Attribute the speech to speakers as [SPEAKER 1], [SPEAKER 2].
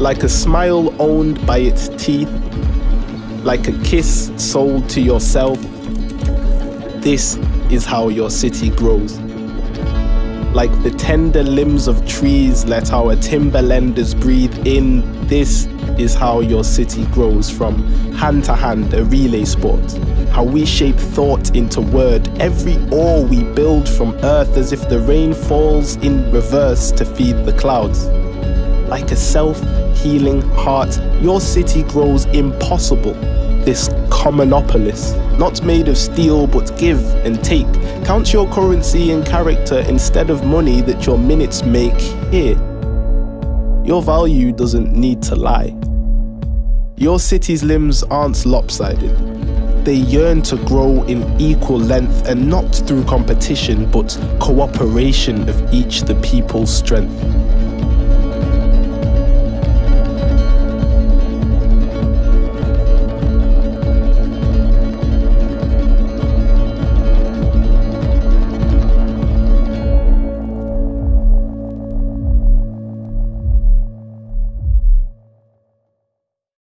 [SPEAKER 1] like a smile owned by its teeth, like a kiss sold to yourself. This is how your city grows. Like the tender limbs of trees, let our timberlanders breathe in. This is how your city grows from hand to hand, a relay sport. How we shape thought into word, every ore we build from earth as if the rain falls in reverse to feed the clouds. Like a self healing heart, your city grows impossible. This commonopolis, not made of steel but give and take. Count your currency in character instead of money that your minutes make here. Your value doesn't need to lie. Your city's limbs aren't lopsided. They yearn to grow in equal length and not through competition but cooperation of each the people's strength.